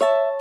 you